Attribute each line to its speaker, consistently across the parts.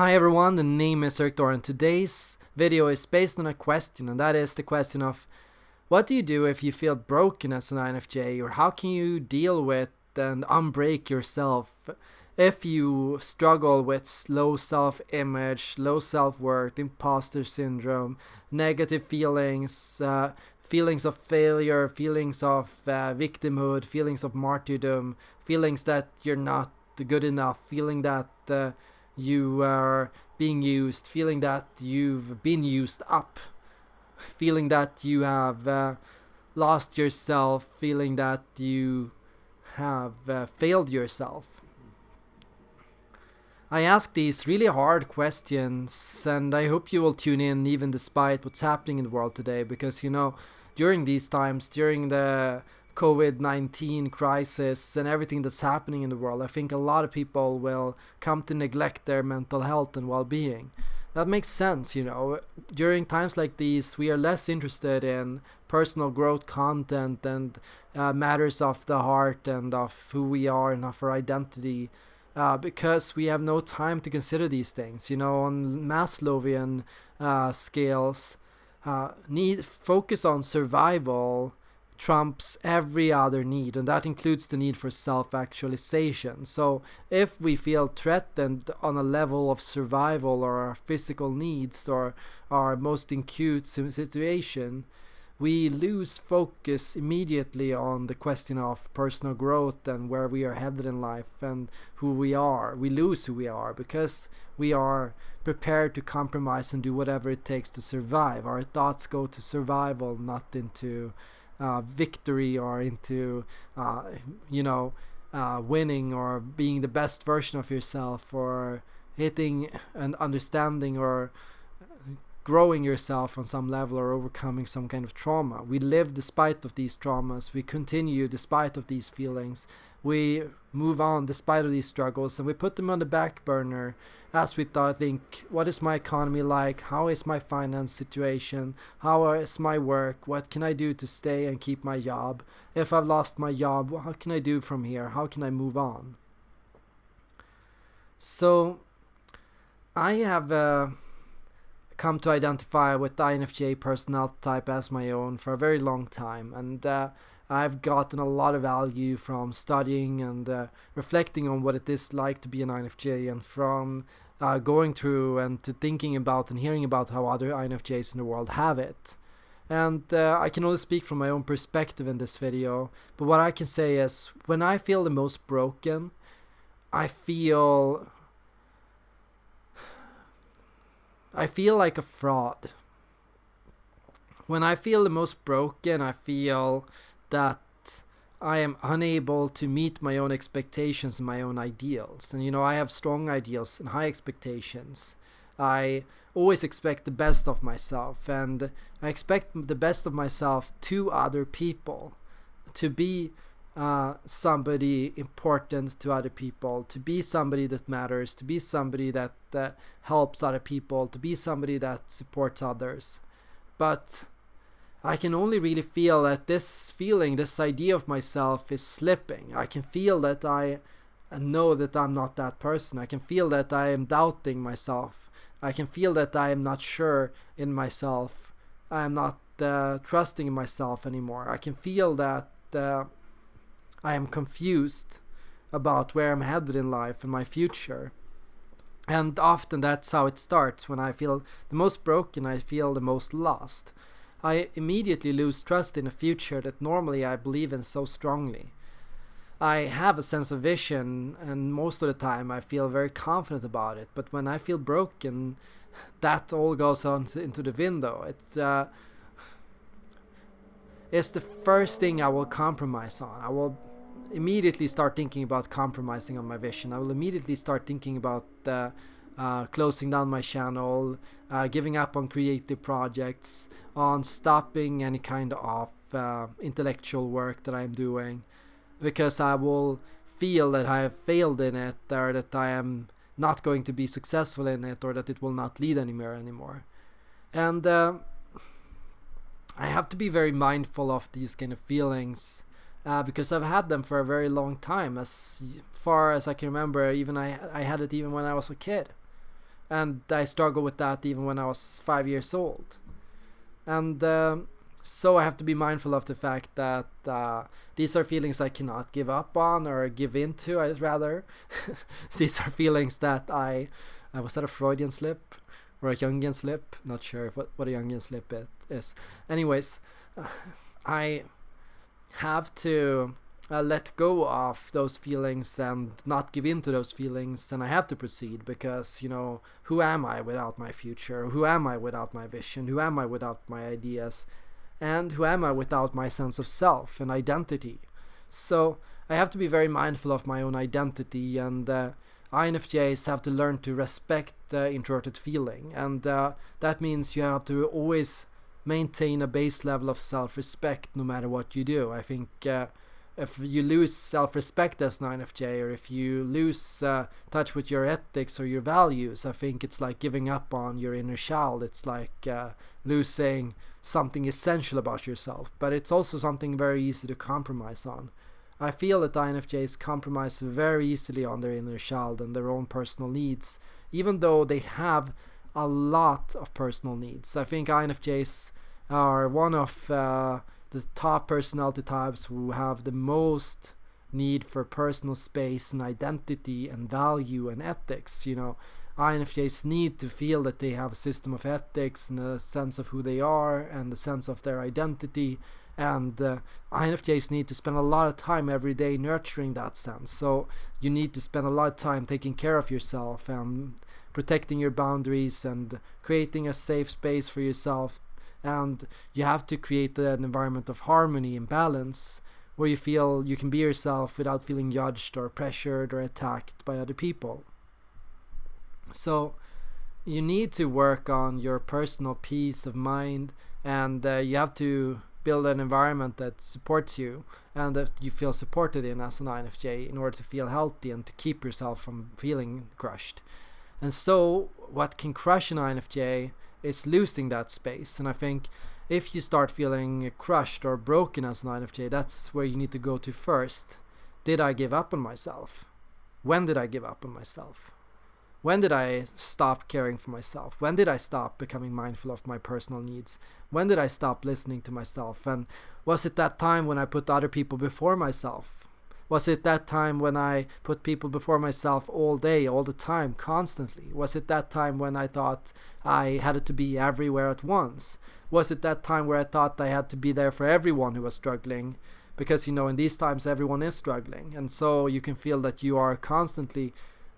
Speaker 1: Hi everyone, the name is Erik Thor and today's video is based on a question and that is the question of what do you do if you feel broken as an INFJ or how can you deal with and unbreak yourself if you struggle with low self-image, low self-worth, imposter syndrome, negative feelings, uh, feelings of failure, feelings of uh, victimhood, feelings of martyrdom, feelings that you're not good enough, feeling that uh, you are being used, feeling that you've been used up, feeling that you have uh, lost yourself, feeling that you have uh, failed yourself. I ask these really hard questions and I hope you will tune in even despite what's happening in the world today because you know during these times during the COVID-19 crisis and everything that's happening in the world, I think a lot of people will come to neglect their mental health and well-being. That makes sense, you know. During times like these, we are less interested in personal growth content and uh, matters of the heart and of who we are and of our identity uh, because we have no time to consider these things. You know, on Maslowian uh, scales, uh, need focus on survival trumps every other need and that includes the need for self-actualization. So if we feel threatened on a level of survival or our physical needs or our most acute situation we lose focus immediately on the question of personal growth and where we are headed in life and who we are. We lose who we are because we are prepared to compromise and do whatever it takes to survive. Our thoughts go to survival not into uh, victory or into uh, you know uh, winning or being the best version of yourself or hitting and understanding or growing yourself on some level or overcoming some kind of trauma. We live despite of these traumas. We continue despite of these feelings. We move on despite of these struggles and we put them on the back burner as we thought, think, what is my economy like? How is my finance situation? How is my work? What can I do to stay and keep my job? If I've lost my job, how can I do from here? How can I move on? So, I have uh, come to identify with the INFJ personality type as my own for a very long time, and uh, I've gotten a lot of value from studying and uh, reflecting on what it is like to be an INFJ and from uh, going through and to thinking about and hearing about how other INFJs in the world have it. And uh, I can only speak from my own perspective in this video, but what I can say is when I feel the most broken, I feel I feel like a fraud. When I feel the most broken, I feel that I am unable to meet my own expectations and my own ideals. And you know, I have strong ideals and high expectations. I always expect the best of myself and I expect the best of myself to other people to be uh, somebody important to other people, to be somebody that matters, to be somebody that uh, helps other people, to be somebody that supports others. But I can only really feel that this feeling, this idea of myself is slipping. I can feel that I know that I'm not that person. I can feel that I am doubting myself. I can feel that I am not sure in myself. I am not uh, trusting myself anymore. I can feel that uh, I am confused about where I'm headed in life and my future. And often that's how it starts. When I feel the most broken, I feel the most lost. I immediately lose trust in a future that normally I believe in so strongly. I have a sense of vision and most of the time I feel very confident about it but when I feel broken that all goes on into the window. It, uh, it's the first thing I will compromise on. I will immediately start thinking about compromising on my vision. I will immediately start thinking about uh, uh, closing down my channel, uh, giving up on creative projects, on stopping any kind of uh, intellectual work that I'm doing, because I will feel that I have failed in it or that I am not going to be successful in it or that it will not lead anywhere anymore. And uh, I have to be very mindful of these kind of feelings uh, because I've had them for a very long time as far as I can remember even I, I had it even when I was a kid and I struggled with that even when I was five years old. And um, so I have to be mindful of the fact that uh, these are feelings I cannot give up on or give in to. I'd rather these are feelings that I I was that a Freudian slip or a Jungian slip? Not sure what what a Jungian slip is. Anyways, uh, I have to uh, let go of those feelings and not give in to those feelings and i have to proceed because you know who am i without my future? Who am i without my vision? Who am i without my ideas? And who am i without my sense of self and identity? So i have to be very mindful of my own identity and uh, INFJs have to learn to respect the introverted feeling. And uh, that means you have to always maintain a base level of self-respect no matter what you do i think uh, if you lose self-respect as an INFJ or if you lose uh, touch with your ethics or your values, I think it's like giving up on your inner child. It's like uh, losing something essential about yourself, but it's also something very easy to compromise on. I feel that INFJs compromise very easily on their inner child and their own personal needs, even though they have a lot of personal needs. I think INFJs are one of uh, the top personality types who have the most need for personal space and identity and value and ethics you know. INFJs need to feel that they have a system of ethics and a sense of who they are and a sense of their identity. And uh, INFJs need to spend a lot of time every day nurturing that sense. So you need to spend a lot of time taking care of yourself and protecting your boundaries and creating a safe space for yourself and you have to create an environment of harmony and balance where you feel you can be yourself without feeling judged or pressured or attacked by other people. So you need to work on your personal peace of mind and uh, you have to build an environment that supports you and that you feel supported in as an INFJ in order to feel healthy and to keep yourself from feeling crushed. And so what can crush an INFJ is losing that space. And I think if you start feeling crushed or broken as an INFJ, that's where you need to go to first. Did I give up on myself? When did I give up on myself? When did I stop caring for myself? When did I stop becoming mindful of my personal needs? When did I stop listening to myself? And was it that time when I put other people before myself? Was it that time when I put people before myself all day, all the time, constantly? Was it that time when I thought I had to be everywhere at once? Was it that time where I thought I had to be there for everyone who was struggling? Because, you know, in these times, everyone is struggling. And so you can feel that you are constantly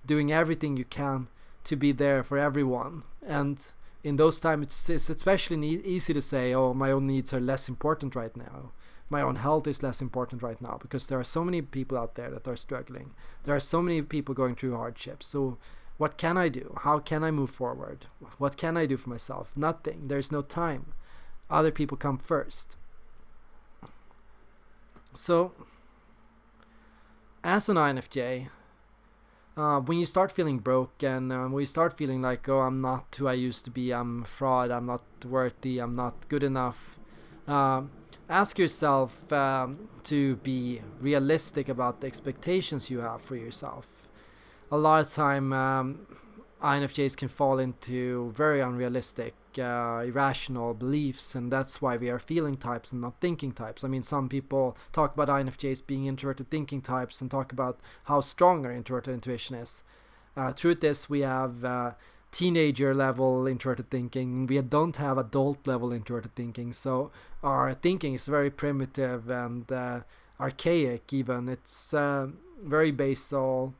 Speaker 1: doing everything you can to be there for everyone. And in those times, it's, it's especially easy to say, oh, my own needs are less important right now my own health is less important right now because there are so many people out there that are struggling. There are so many people going through hardships. So what can I do? How can I move forward? What can I do for myself? Nothing. There's no time. Other people come first. So as an INFJ, uh, when you start feeling broken, uh, when you start feeling like, oh, I'm not who I used to be, I'm fraud, I'm not worthy, I'm not good enough, uh, ask yourself um, to be realistic about the expectations you have for yourself. A lot of time, um, INFJs can fall into very unrealistic, uh, irrational beliefs, and that's why we are feeling types and not thinking types. I mean, some people talk about INFJs being introverted thinking types and talk about how strong our introverted intuition is. Uh, truth is, we have uh, teenager level introverted thinking. We don't have adult level introverted thinking. So our thinking is very primitive and uh, archaic. Even it's uh, very basal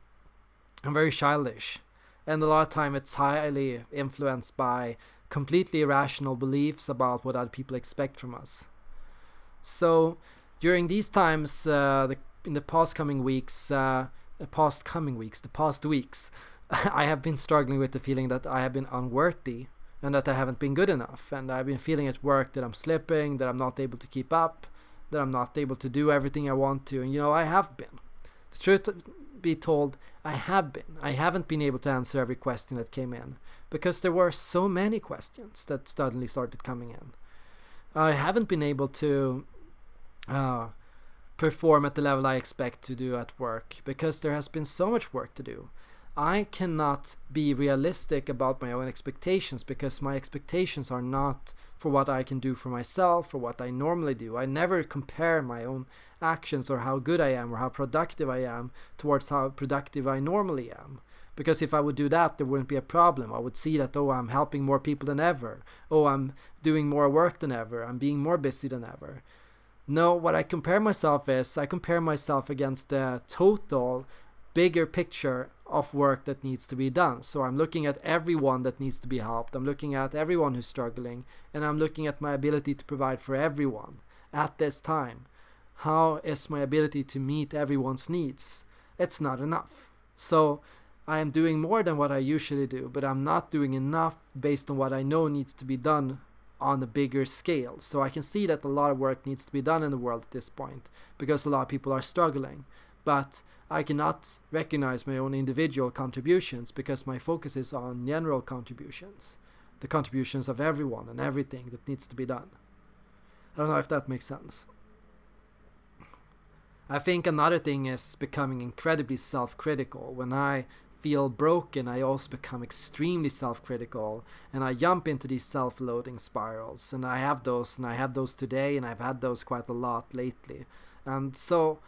Speaker 1: and very childish. And a lot of time it's highly influenced by completely irrational beliefs about what other people expect from us. So during these times, uh, the, in the past coming weeks, uh, past coming weeks, the past weeks, I have been struggling with the feeling that I have been unworthy and that I haven't been good enough. And I've been feeling at work that I'm slipping, that I'm not able to keep up, that I'm not able to do everything I want to. And you know, I have been. The truth be told, I have been. I haven't been able to answer every question that came in because there were so many questions that suddenly started coming in. I haven't been able to uh, perform at the level I expect to do at work because there has been so much work to do. I cannot be realistic about my own expectations because my expectations are not for what I can do for myself for what I normally do. I never compare my own actions or how good I am or how productive I am towards how productive I normally am. Because if I would do that, there wouldn't be a problem. I would see that, oh, I'm helping more people than ever. Oh, I'm doing more work than ever. I'm being more busy than ever. No, what I compare myself is I compare myself against the total bigger picture of work that needs to be done. So I'm looking at everyone that needs to be helped. I'm looking at everyone who's struggling and I'm looking at my ability to provide for everyone at this time. How is my ability to meet everyone's needs? It's not enough. So I am doing more than what I usually do, but I'm not doing enough based on what I know needs to be done on a bigger scale. So I can see that a lot of work needs to be done in the world at this point because a lot of people are struggling. But I cannot recognize my own individual contributions because my focus is on general contributions, the contributions of everyone and everything that needs to be done. I don't know if that makes sense. I think another thing is becoming incredibly self critical. When I feel broken, I also become extremely self critical and I jump into these self loathing spirals. And I have those, and I had those today, and I've had those quite a lot lately. And so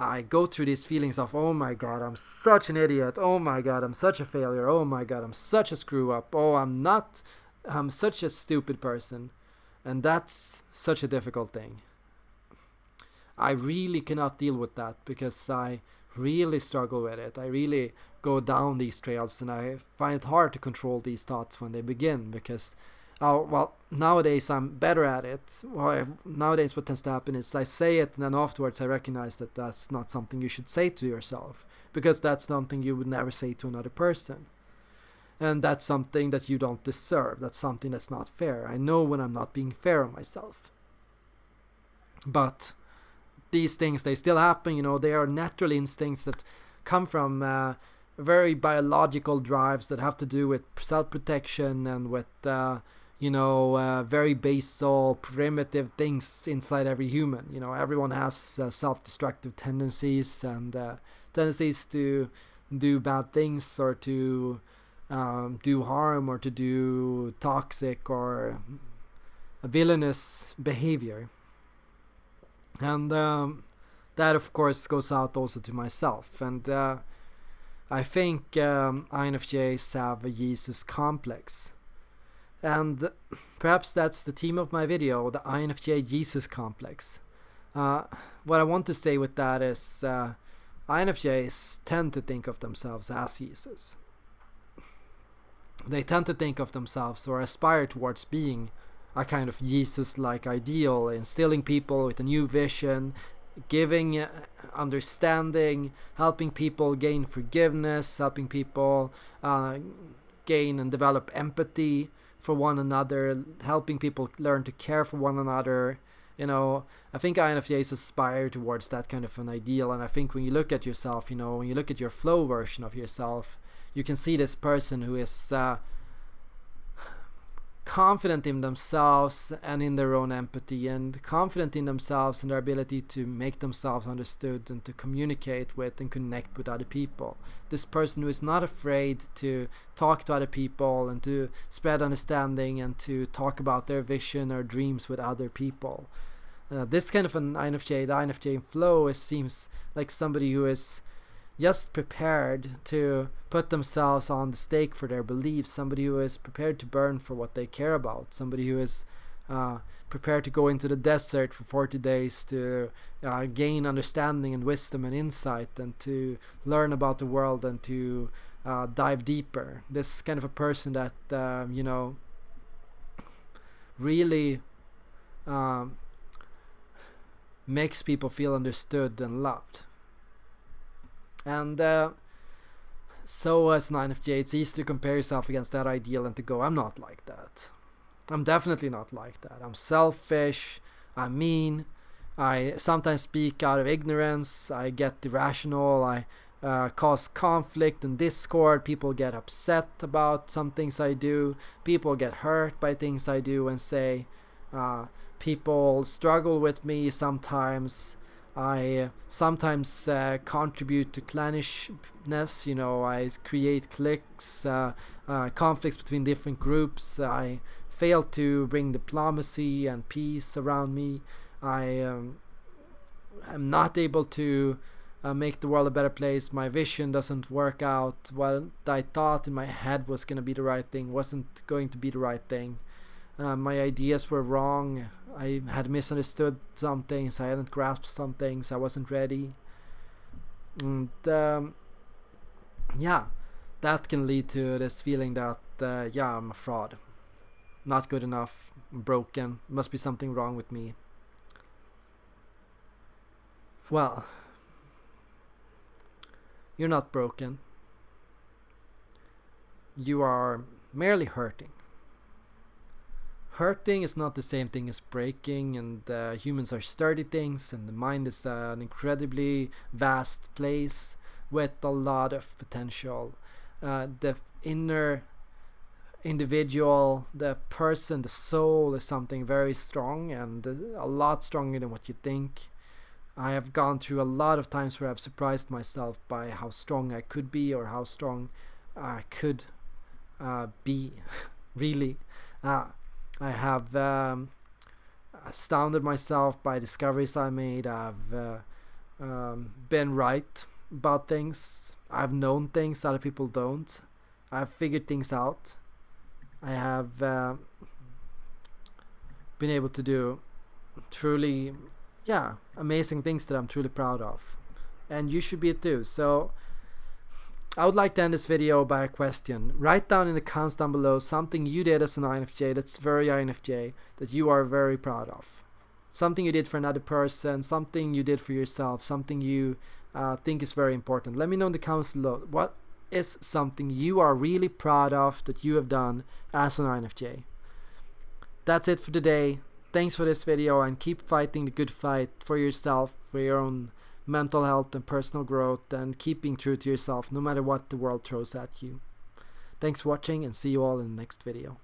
Speaker 1: I go through these feelings of, oh my god, I'm such an idiot. Oh my god, I'm such a failure. Oh my god, I'm such a screw up. Oh, I'm not, I'm such a stupid person. And that's such a difficult thing. I really cannot deal with that because I really struggle with it. I really go down these trails and I find it hard to control these thoughts when they begin because Oh, well, nowadays I'm better at it. Well, nowadays what tends to happen is I say it and then afterwards I recognize that that's not something you should say to yourself because that's something you would never say to another person. And that's something that you don't deserve. That's something that's not fair. I know when I'm not being fair on myself. But these things, they still happen, you know, they are natural instincts that come from uh, very biological drives that have to do with self protection and with. Uh, you know, uh, very basal, primitive things inside every human. You know, everyone has uh, self-destructive tendencies and uh, tendencies to do bad things or to um, do harm or to do toxic or villainous behavior. And um, that, of course, goes out also to myself. And uh, I think um, INFJs have a Jesus complex and perhaps that's the theme of my video, the INFJ Jesus complex. Uh, what I want to say with that is uh, INFJs tend to think of themselves as Jesus. They tend to think of themselves or aspire towards being a kind of Jesus like ideal, instilling people with a new vision, giving uh, understanding, helping people gain forgiveness, helping people uh, gain and develop empathy for one another, helping people learn to care for one another. You know, I think INFJs aspire towards that kind of an ideal. And I think when you look at yourself, you know, when you look at your flow version of yourself, you can see this person who is uh, confident in themselves and in their own empathy and confident in themselves and their ability to make themselves understood and to communicate with and connect with other people. This person who is not afraid to talk to other people and to spread understanding and to talk about their vision or dreams with other people. Uh, this kind of an INFJ, the INFJ flow, is, seems like somebody who is just prepared to put themselves on the stake for their beliefs, somebody who is prepared to burn for what they care about, somebody who is uh, prepared to go into the desert for 40 days to uh, gain understanding and wisdom and insight and to learn about the world and to uh, dive deeper. This kind of a person that, um, you know, really um, makes people feel understood and loved. And uh, so as an INFJ, it's easy to compare yourself against that ideal and to go, I'm not like that. I'm definitely not like that. I'm selfish. I'm mean. I sometimes speak out of ignorance. I get irrational. I uh, cause conflict and discord. People get upset about some things I do. People get hurt by things I do and say. Uh, people struggle with me sometimes. I uh, sometimes uh, contribute to clannishness, you know, I create cliques, uh, uh, conflicts between different groups. I fail to bring diplomacy and peace around me. I um, am not able to uh, make the world a better place. My vision doesn't work out. What I thought in my head was going to be the right thing wasn't going to be the right thing. Uh, my ideas were wrong. I had misunderstood some things. I hadn't grasped some things. I wasn't ready. And um, yeah, that can lead to this feeling that uh, yeah, I'm a fraud. Not good enough. I'm broken. Must be something wrong with me. Well, you're not broken. You are merely hurting. Hurting is not the same thing as breaking, and uh, humans are sturdy things, and the mind is uh, an incredibly vast place with a lot of potential. Uh, the inner individual, the person, the soul is something very strong and a lot stronger than what you think. I have gone through a lot of times where I've surprised myself by how strong I could be or how strong I could uh, be. really, uh, I have um, astounded myself by discoveries I made. I've uh, um, been right about things. I've known things other people don't. I've figured things out. I have uh, been able to do truly yeah, amazing things that I'm truly proud of. And you should be too. So I would like to end this video by a question. Write down in the comments down below something you did as an INFJ that's very INFJ that you are very proud of. Something you did for another person, something you did for yourself, something you uh, think is very important. Let me know in the comments below. What is something you are really proud of that you have done as an INFJ? That's it for today. Thanks for this video and keep fighting the good fight for yourself, for your own mental health and personal growth and keeping true to yourself no matter what the world throws at you. Thanks for watching and see you all in the next video.